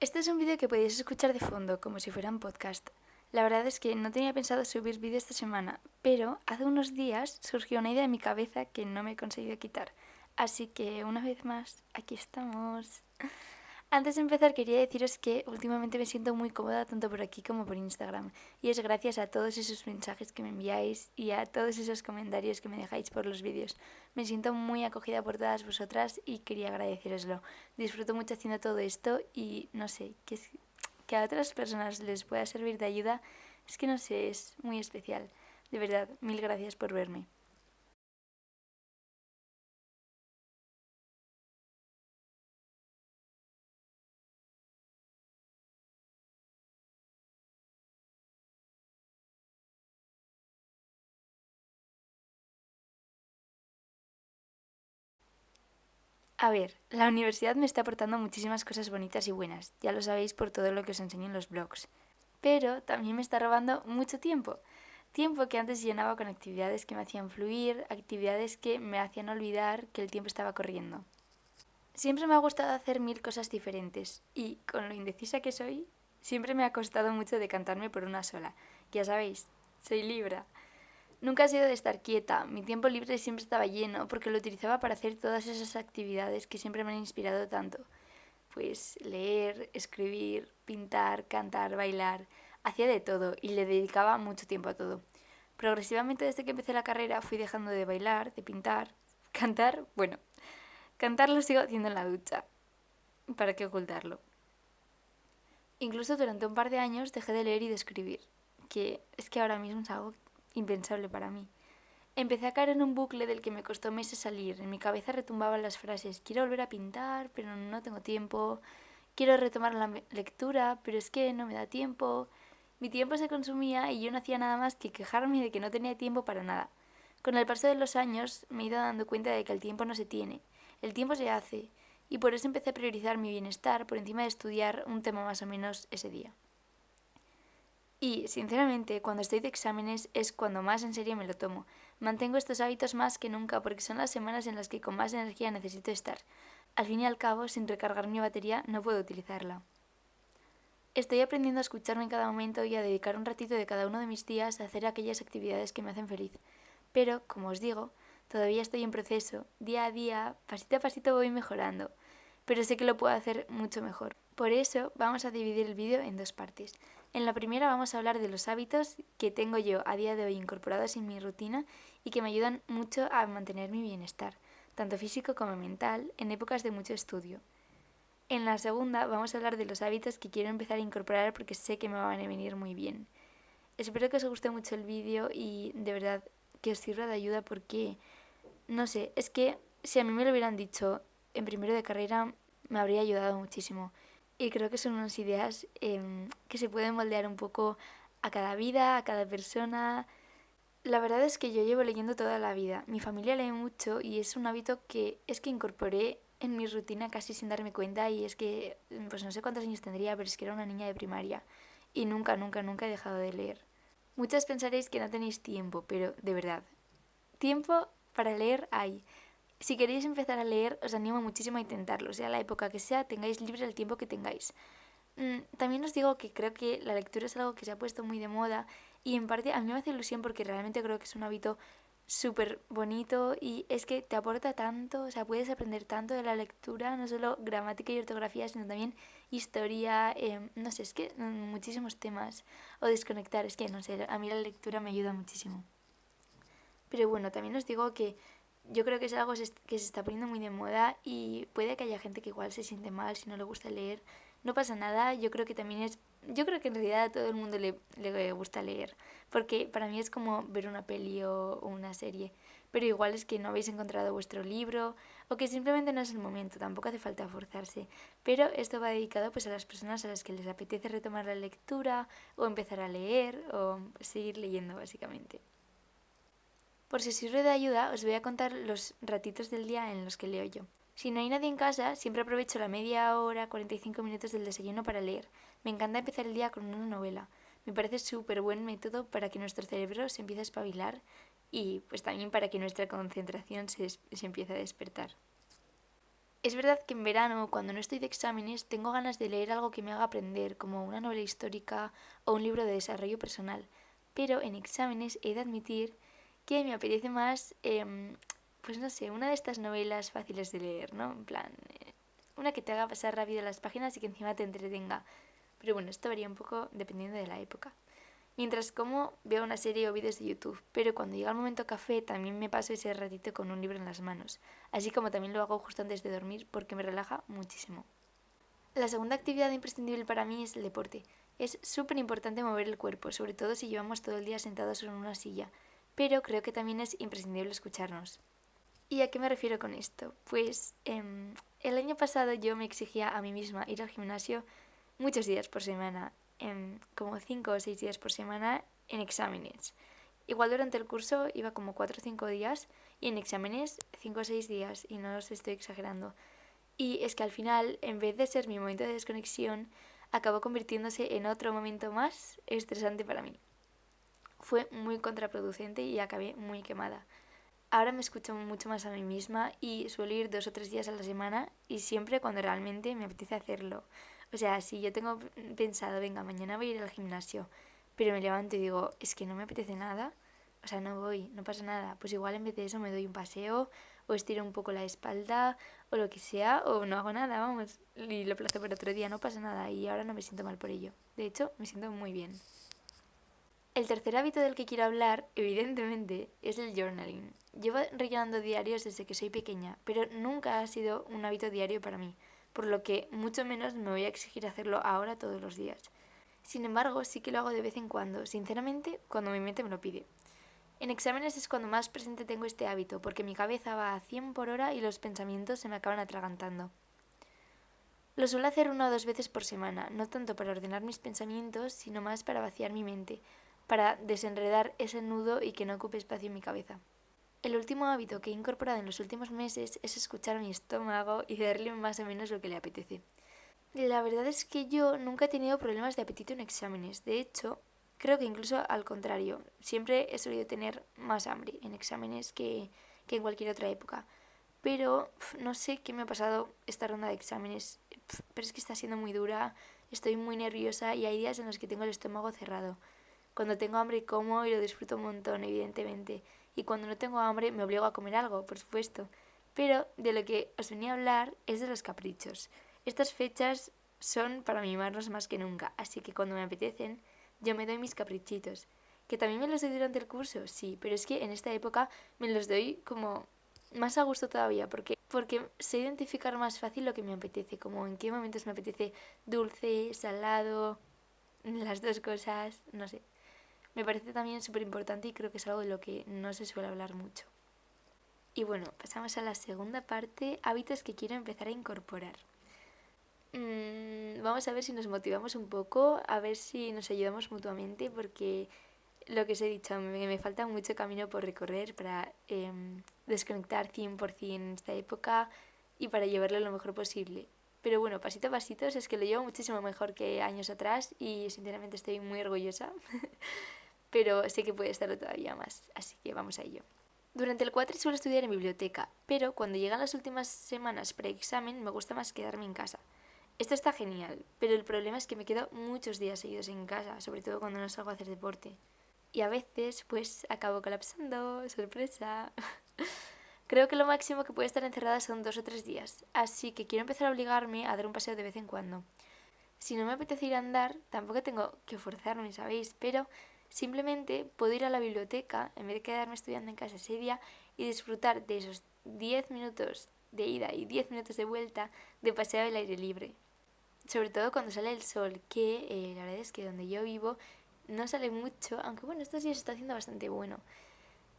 Este es un vídeo que podéis escuchar de fondo, como si fuera un podcast. La verdad es que no tenía pensado subir vídeo esta semana, pero hace unos días surgió una idea en mi cabeza que no me he conseguido quitar. Así que una vez más, aquí estamos. Antes de empezar quería deciros que últimamente me siento muy cómoda tanto por aquí como por Instagram y es gracias a todos esos mensajes que me enviáis y a todos esos comentarios que me dejáis por los vídeos. Me siento muy acogida por todas vosotras y quería agradeceroslo. Disfruto mucho haciendo todo esto y no sé, que, que a otras personas les pueda servir de ayuda es que no sé, es muy especial. De verdad, mil gracias por verme. A ver, la universidad me está aportando muchísimas cosas bonitas y buenas, ya lo sabéis por todo lo que os enseño en los blogs. Pero también me está robando mucho tiempo. Tiempo que antes llenaba con actividades que me hacían fluir, actividades que me hacían olvidar que el tiempo estaba corriendo. Siempre me ha gustado hacer mil cosas diferentes y, con lo indecisa que soy, siempre me ha costado mucho decantarme por una sola. Ya sabéis, soy Libra. Nunca he sido de estar quieta, mi tiempo libre siempre estaba lleno porque lo utilizaba para hacer todas esas actividades que siempre me han inspirado tanto. Pues leer, escribir, pintar, cantar, bailar, hacía de todo y le dedicaba mucho tiempo a todo. Progresivamente desde que empecé la carrera fui dejando de bailar, de pintar, cantar, bueno, cantar lo sigo haciendo en la ducha. ¿Para qué ocultarlo? Incluso durante un par de años dejé de leer y de escribir, que es que ahora mismo es algo impensable para mí. Empecé a caer en un bucle del que me costó meses salir. En mi cabeza retumbaban las frases, quiero volver a pintar, pero no tengo tiempo. Quiero retomar la lectura, pero es que no me da tiempo. Mi tiempo se consumía y yo no hacía nada más que quejarme de que no tenía tiempo para nada. Con el paso de los años me he ido dando cuenta de que el tiempo no se tiene, el tiempo se hace, y por eso empecé a priorizar mi bienestar por encima de estudiar un tema más o menos ese día. Y, sinceramente, cuando estoy de exámenes es cuando más en serio me lo tomo. Mantengo estos hábitos más que nunca porque son las semanas en las que con más energía necesito estar. Al fin y al cabo, sin recargar mi batería, no puedo utilizarla. Estoy aprendiendo a escucharme en cada momento y a dedicar un ratito de cada uno de mis días a hacer aquellas actividades que me hacen feliz. Pero, como os digo, todavía estoy en proceso. Día a día, pasito a pasito voy mejorando. Pero sé que lo puedo hacer mucho mejor. Por eso vamos a dividir el vídeo en dos partes. En la primera vamos a hablar de los hábitos que tengo yo a día de hoy incorporados en mi rutina y que me ayudan mucho a mantener mi bienestar, tanto físico como mental, en épocas de mucho estudio. En la segunda vamos a hablar de los hábitos que quiero empezar a incorporar porque sé que me van a venir muy bien. Espero que os guste mucho el vídeo y de verdad que os sirva de ayuda porque, no sé, es que si a mí me lo hubieran dicho en primero de carrera me habría ayudado muchísimo. Y creo que son unas ideas em, que se pueden moldear un poco a cada vida, a cada persona. La verdad es que yo llevo leyendo toda la vida. Mi familia lee mucho y es un hábito que es que incorporé en mi rutina casi sin darme cuenta y es que, pues no sé cuántos años tendría, pero es que era una niña de primaria y nunca, nunca, nunca he dejado de leer. Muchas pensaréis que no tenéis tiempo, pero de verdad, tiempo para leer hay. Si queréis empezar a leer, os animo muchísimo a intentarlo, sea la época que sea, tengáis libre el tiempo que tengáis. Mm, también os digo que creo que la lectura es algo que se ha puesto muy de moda y en parte a mí me hace ilusión porque realmente creo que es un hábito súper bonito y es que te aporta tanto, o sea, puedes aprender tanto de la lectura, no solo gramática y ortografía, sino también historia, em, no sé, es que mm, muchísimos temas, o desconectar, es que no sé, a mí la lectura me ayuda muchísimo. Pero bueno, también os digo que yo creo que es algo que se está poniendo muy de moda y puede que haya gente que igual se siente mal si no le gusta leer. No pasa nada, yo creo que también es... Yo creo que en realidad a todo el mundo le, le gusta leer, porque para mí es como ver una peli o, una serie, pero igual es que no habéis encontrado vuestro libro o que simplemente no es el momento, tampoco hace falta forzarse. Pero esto va dedicado pues a las personas a las que les apetece retomar la lectura o empezar a leer o seguir leyendo básicamente. Por si sirve de ayuda, os voy a contar los ratitos del día en los que leo yo. Si no hay nadie en casa, siempre aprovecho la media hora, 45 minutos del desayuno para leer. Me encanta empezar el día con una novela. Me parece súper buen método para que nuestro cerebro se empiece a espabilar y pues también para que nuestra concentración se, se empiece a despertar. Es verdad que en verano, cuando no estoy de exámenes, tengo ganas de leer algo que me haga aprender, como una novela histórica o un libro de desarrollo personal. Pero en exámenes he de admitir que me apetece más, em, pues no sé, una de estas novelas fáciles de leer, ¿no? En plan, eh, una que te haga pasar rápido las páginas y que encima te entretenga. Pero bueno, esto varía un poco dependiendo de la época. Mientras como, veo una serie o vídeos de YouTube, pero cuando llega el momento café también me paso ese ratito con un libro en las manos, así como también lo hago justo antes de dormir porque me relaja muchísimo. La segunda actividad imprescindible para mí es el deporte. Es súper importante mover el cuerpo, sobre todo si llevamos todo el día sentados en una silla, pero creo que también es imprescindible escucharnos. ¿Y a qué me refiero con esto? Pues em, el año pasado yo me exigía a mí misma ir al gimnasio muchos días por semana como 5 o 6 días por semana en exámenes. Igual durante el curso iba como 4 o 5 días y en exámenes 5 o 6 días y no os estoy exagerando. Y es que al final, en vez de ser mi momento de desconexión, acabó convirtiéndose en otro momento más estresante para mí. Fue muy contraproducente y acabé muy quemada. Ahora me escucho mucho más a mí misma y suelo ir dos o tres días a la semana y siempre cuando realmente me apetece hacerlo. O sea, si yo tengo pensado, venga, mañana voy a ir al gimnasio, pero me levanto y digo, es que no me apetece nada, o sea, no voy, no pasa nada. Pues igual en vez de eso me doy un paseo o estiro un poco la espalda o lo que sea o no hago nada, vamos, y lo plazo para otro día, no pasa nada y ahora no me siento mal por ello. De hecho, me siento muy bien. El tercer hábito del que quiero hablar, evidentemente, es el journaling. Llevo rellenando diarios desde que soy pequeña, pero nunca ha sido un hábito diario para mí por lo que mucho menos me voy a exigir hacerlo ahora todos los días. Sin embargo, sí que lo hago de vez en cuando, sinceramente, cuando mi mente me lo pide. En exámenes es cuando más presente tengo este hábito, porque mi cabeza va a 100 por hora y los pensamientos se me acaban atragantando. Lo suelo hacer una o dos veces por semana, no tanto para ordenar mis pensamientos, sino más para vaciar mi mente, para desenredar ese nudo y que no ocupe espacio en mi cabeza. El último hábito que he incorporado en los últimos meses es escuchar mi estómago y darle más o menos lo que le apetece. La verdad es que yo nunca he tenido problemas de apetito en exámenes. De hecho, creo que incluso al contrario, siempre he solido tener más hambre en exámenes que, que en cualquier otra época. Pero no sé qué me ha pasado esta ronda de exámenes, pero es que está siendo muy dura, estoy muy nerviosa y hay días en los que tengo el estómago cerrado. Cuando tengo hambre como y lo disfruto un montón, evidentemente y cuando no tengo hambre me obligo a comer algo, por supuesto. Pero de lo que os venía a hablar es de los caprichos. Estas fechas son para mimarnos más que nunca, así que cuando me apetecen, yo me doy mis caprichitos. ¿Que también me los doy durante el curso? Sí, pero es que en esta época me los doy como más a gusto todavía, porque, porque sé identificar más fácil lo que me apetece, como en qué momentos me apetece dulce, salado, las dos cosas, no sé. Me parece también súper importante y creo que es algo de lo que no se suele hablar mucho. Y bueno, pasamos a la segunda parte, hábitos que quiero empezar a incorporar. Mm, vamos a ver si nos motivamos un poco, a ver si nos ayudamos mutuamente, porque lo que os he dicho, me, me falta mucho camino por recorrer para eh, desconectar 100% en esta época y para llevarlo lo mejor posible. Pero bueno, pasito a pasito, es que lo llevo muchísimo mejor que años atrás y sinceramente estoy muy orgullosa. pero sé que puede estarlo todavía más, así que vamos a ello. Durante el cuatri suelo estudiar en biblioteca, pero cuando llegan las últimas semanas pre-examen me gusta más quedarme en casa. Esto está genial, pero el problema es que me quedo muchos días seguidos en casa, sobre todo cuando no salgo a hacer deporte. Y a veces, pues, acabo colapsando, sorpresa. Creo que lo máximo que puede estar encerrada son dos o tres días, así que quiero empezar a obligarme a dar un paseo de vez en cuando. Si no me apetece ir a andar, tampoco tengo que forzarme, ¿sabéis? Pero Simplemente puedo ir a la biblioteca en vez de quedarme estudiando en casa ese día y disfrutar de esos 10 minutos de ida y 10 minutos de vuelta de paseo al aire libre. Sobre todo cuando sale el sol, que eh, la verdad es que donde yo vivo no sale mucho, aunque bueno, estos días está haciendo bastante bueno.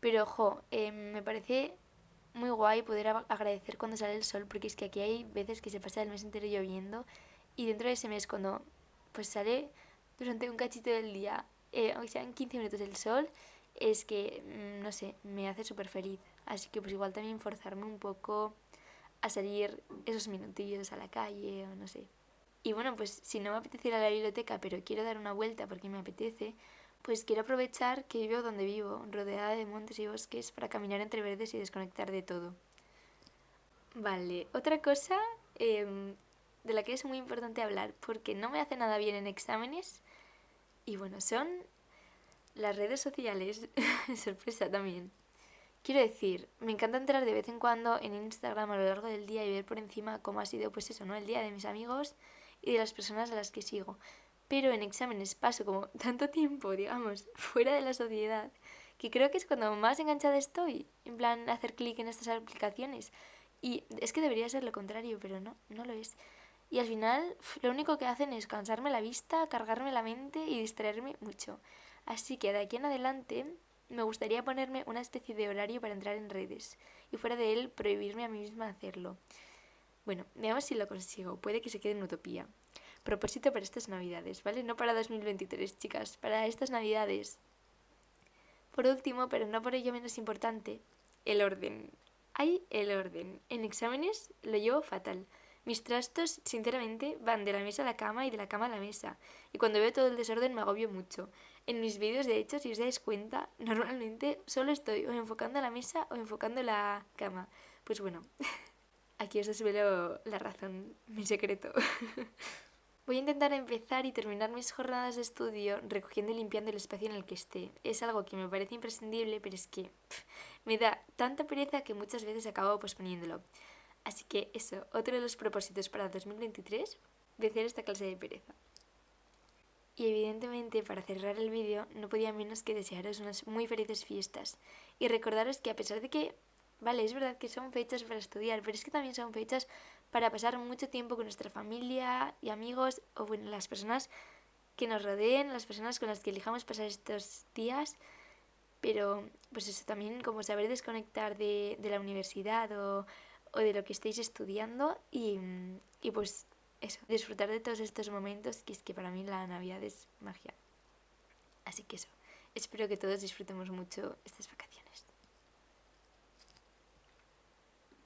Pero ojo, eh, me parece muy guay poder agradecer cuando sale el sol, porque es que aquí hay veces que se pasa el mes entero lloviendo y dentro de ese mes cuando pues sale durante un cachito del día eh, aunque sean 15 minutos del sol, es que, mm, no sé, me hace súper feliz. Así que pues igual también forzarme un poco a salir esos minutillos a la calle o no sé. Y bueno, pues si no me apetece ir a la biblioteca, pero quiero dar una vuelta porque me apetece, pues quiero aprovechar que vivo donde vivo, rodeada de montes y bosques, para caminar entre verdes y desconectar de todo. Vale, otra cosa em, de la que es muy importante hablar, porque no me hace nada bien en exámenes, y bueno, son las redes sociales. Sorpresa también. Quiero decir, me encanta entrar de vez en cuando en Instagram a lo largo del día y ver por encima cómo ha sido, pues eso, ¿no? El día de mis amigos y de las personas a las que sigo. Pero en exámenes paso como tanto tiempo, digamos, fuera de la sociedad, que creo que es cuando más enganchada estoy, en plan, hacer clic en estas aplicaciones. Y es que debería ser lo contrario, pero no, no lo es. Y al final lo único que hacen es cansarme la vista, cargarme la mente y distraerme mucho. Así que de aquí en adelante me gustaría ponerme una especie de horario para entrar en redes y fuera de él prohibirme a mí misma hacerlo. Bueno, veamos si lo consigo. Puede que se quede en utopía. Propósito para estas navidades, ¿vale? No para 2023, chicas, para estas navidades. Por último, pero no por ello menos importante, el orden. Hay el orden. En exámenes lo llevo fatal. Mis trastos, sinceramente, van de la mesa a la cama y de la cama a la mesa. Y cuando veo todo el desorden me agobio mucho. En mis vídeos, de hecho, si os dais cuenta, normalmente solo estoy o enfocando la mesa o enfocando la cama. Pues bueno, aquí os desvelo la razón, mi secreto. Voy a intentar empezar y terminar mis jornadas de estudio recogiendo y limpiando el espacio en el que esté. Es algo que me parece imprescindible, pero es que me da tanta pereza que muchas veces acabo posponiéndolo. Así que eso, otro de los propósitos para 2023, vencer esta clase de pereza. Y evidentemente, para cerrar el vídeo, no podía menos que desearos unas muy felices fiestas y recordaros que a pesar de que, vale, es verdad que son fechas para estudiar, pero es que también son fechas para pasar mucho tiempo con nuestra familia y amigos o bueno, las personas que nos rodeen, las personas con las que elijamos pasar estos días, pero pues eso también como saber desconectar de, de la universidad o o de lo que estéis estudiando y, y pues eso, disfrutar de todos estos momentos que es que para mí la Navidad es magia. Así que eso, espero que todos disfrutemos mucho estas vacaciones.